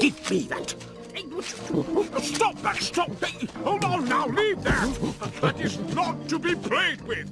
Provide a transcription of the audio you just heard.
Give me that. Stop that! Stop! Hold on now! Leave that! That is not to be played with!